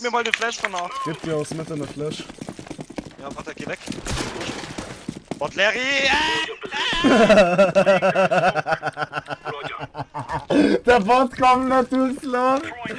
Gib mir mal den Flash von nach. Gib dir aus Mitte eine Flash. Ja, warte, geh weg. Bot Larry! Der Bot kommt natürlich los.